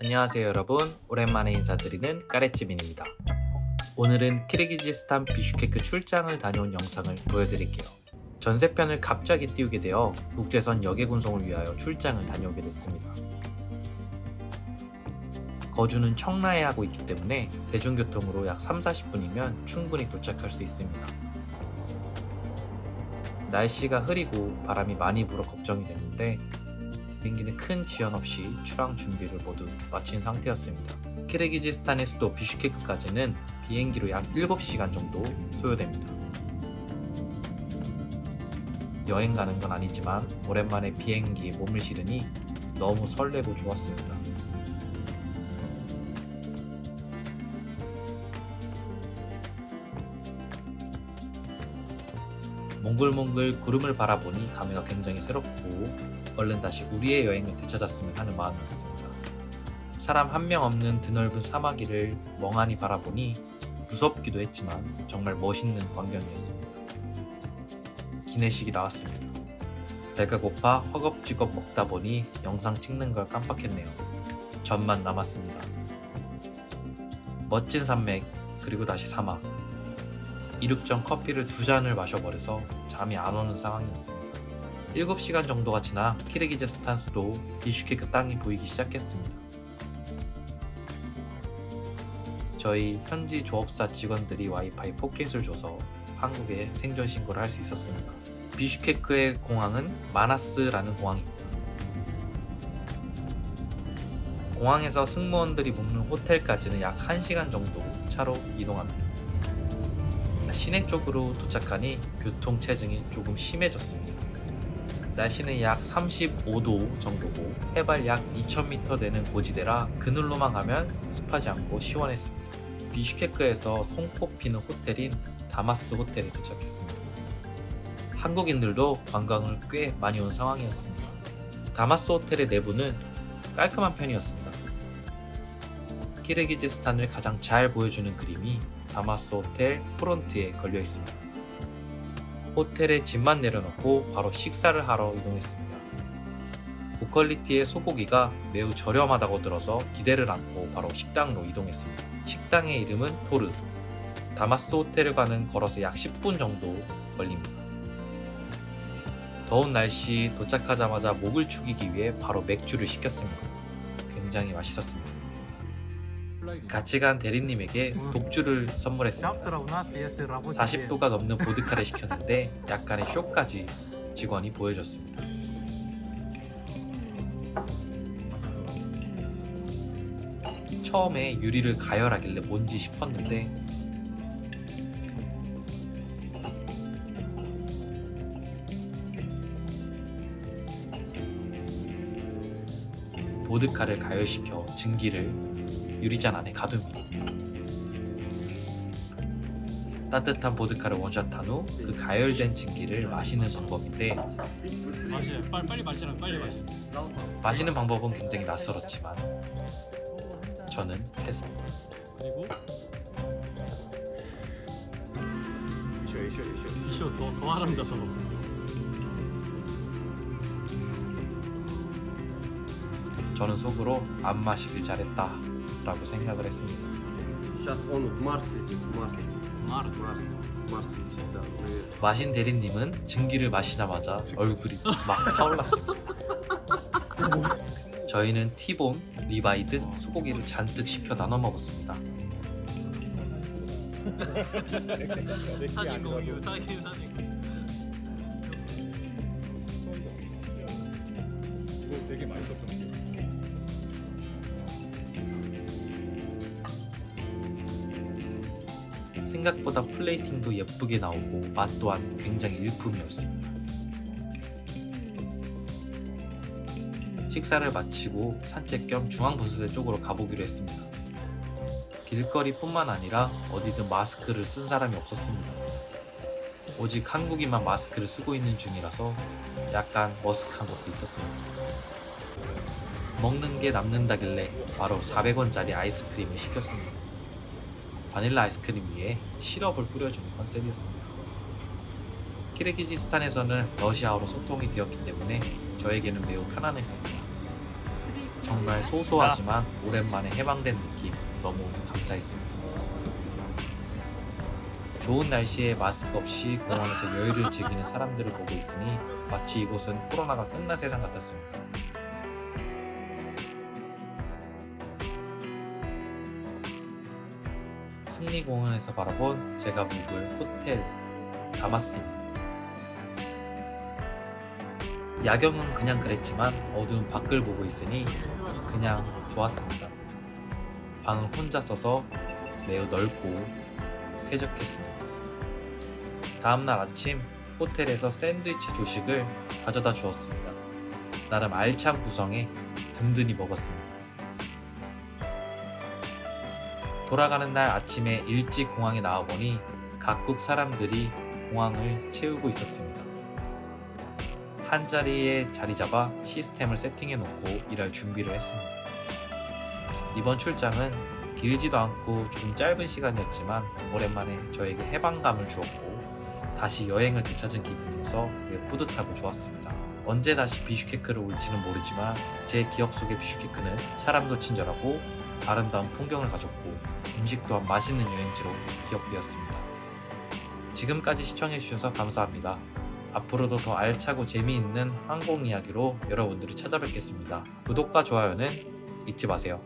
안녕하세요 여러분. 오랜만에 인사드리는 까레찌민입니다. 오늘은 키르기즈스탄 비슈케크 출장을 다녀온 영상을 보여드릴게요. 전세편을 갑자기 띄우게 되어 국제선 역외군송을 위하여 출장을 다녀오게 됐습니다. 거주는 청라에 하고 있기 때문에 대중교통으로 약 3-40분이면 충분히 도착할 수 있습니다. 날씨가 흐리고 바람이 많이 불어 걱정이 됐는데 비행기는 큰 지연 없이 출항 준비를 모두 마친 상태였습니다. 키르기즈스탄의 수도 비슈케크까지는 비행기로 약 7시간 정도 소요됩니다. 여행 가는 건 아니지만 오랜만에 비행기에 몸을 실으니 너무 설레고 좋았습니다. 몽글몽글 구름을 바라보니 감회가 굉장히 새롭고 얼른 다시 우리의 여행을 되찾았으면 하는 마음이었습니다. 사람 한 명 없는 드넓은 사마귀를 멍하니 바라보니 무섭기도 했지만 정말 멋있는 광경이었습니다. 기내식이 나왔습니다. 배가 고파 허겁지겁 먹다 보니 영상 찍는 걸 깜빡했네요. 전만 남았습니다. 멋진 산맥 그리고 다시 사막 이륙전 커피를 두 잔을 마셔버려서 잠이 안 오는 상황이었습니다. 7시간 정도가 지나 키르기즈스탄 수도 비슈케크 땅이 보이기 시작했습니다. 저희 현지 조업사 직원들이 와이파이 포켓을 줘서 한국에 생존 신고를 할 수 있었습니다. 비슈케크의 공항은 마나스라는 공항입니다. 공항에서 승무원들이 묵는 호텔까지는 약 1시간 정도 차로 이동합니다. 시내 쪽으로 도착하니 교통체증이 조금 심해졌습니다. 날씨는 약 35도 정도고 해발 약 2000m 되는 고지대라 그늘로만 가면 습하지 않고 시원했습니다. 비슈케크에서 손꼽히는 호텔인 다마스 호텔에 도착했습니다. 한국인들도 관광을 꽤 많이 온 상황이었습니다. 다마스 호텔의 내부는 깔끔한 편이었습니다. 키르기즈스탄을 가장 잘 보여주는 그림이 다마스 호텔 프론트에 걸려 있습니다. 호텔에 짐만 내려놓고 바로 식사를 하러 이동했습니다. 고퀄리티의 소고기가 매우 저렴하다고 들어서 기대를 안고 바로 식당으로 이동했습니다. 식당의 이름은 토르. 다마스 호텔을 가는 걸어서 약 10분 정도 걸립니다. 더운 날씨 도착하자마자 목을 축이기 위해 바로 맥주를 시켰습니다. 굉장히 맛있었습니다. 같이 간 대리님에게 독주를 선물했습니다. 40도가 넘는 보드카를 시켰는데 약간의 쇼까지 직원이 보여줬습니다. 처음에 유리를 가열하길래 뭔지 싶었는데 보드카를 가열시켜 증기를 유리잔 안에 가둡니다. 따뜻한 보드카를 원샷한 후 그 가열된 증기를 마시는 방법인데 마시 빨리 빨리 마시라 빨리 마시. 마시는 방법은 굉장히 낯설었지만 저는 했습니다. 그리고 이쇼 더더 아름다워. 저는 속으로 안 마시길 잘했다 라고 생각을 했습니다. 마신 대리님은 증기를 마시자마자 얼굴이 막 타올랐습니다. 저희는 티본, 리바이 등 소고기를 잔뜩 시켜 나눠 먹었습니다. 되게 맛있었던 게. 생각보다 플레이팅도 예쁘게 나오고 맛 또한 굉장히 일품이었습니다. 식사를 마치고 산책 겸 중앙분수대 쪽으로 가보기로 했습니다. 길거리뿐만 아니라 어디든 마스크를 쓴 사람이 없었습니다. 오직 한국인만 마스크를 쓰고 있는 중이라서 약간 머쓱한 것도 있었습니다. 먹는 게 남는다길래 바로 400원짜리 아이스크림을 시켰습니다. 바닐라 아이스크림 위에 시럽을 뿌려주는 컨셉이었습니다. 키르기즈스탄에서는 러시아어로 소통이 되었기 때문에 저에게는 매우 편안했습니다. 정말 소소하지만 오랜만에 해방된 느낌 너무 감사했습니다. 좋은 날씨에 마스크 없이 공원에서 여유를 즐기는 사람들을 보고 있으니 마치 이곳은 코로나가 끝난 세상 같았습니다. 승리공원에서 바라본 제가 묵을 호텔 다마스입니다. 야경은 그냥 그랬지만 어두운 밖을 보고 있으니 그냥 좋았습니다. 방은 혼자 써서 매우 넓고 쾌적했습니다. 다음날 아침 호텔에서 샌드위치 조식을 가져다 주었습니다. 나름 알찬 구성에 든든히 먹었습니다. 돌아가는 날 아침에 일찍 공항에 나와보니 각국 사람들이 공항을 채우고 있었습니다. 한 자리에 자리 잡아 시스템을 세팅해 놓고 일할 준비를 했습니다. 이번 출장은 길지도 않고 조금 짧은 시간이었지만 오랜만에 저에게 해방감을 주었고 다시 여행을 되찾은 기분이어서 매우 뿌듯하고 좋았습니다. 언제 다시 비슈케크를 올지는 모르지만 제 기억 속의 비슈케크는 사람도 친절하고 아름다운 풍경을 가졌고 음식 또한 맛있는 여행지로 기억되었습니다. 지금까지 시청해주셔서 감사합니다. 앞으로도 더 알차고 재미있는 항공 이야기로 여러분들을 찾아뵙겠습니다. 구독과 좋아요는 잊지 마세요.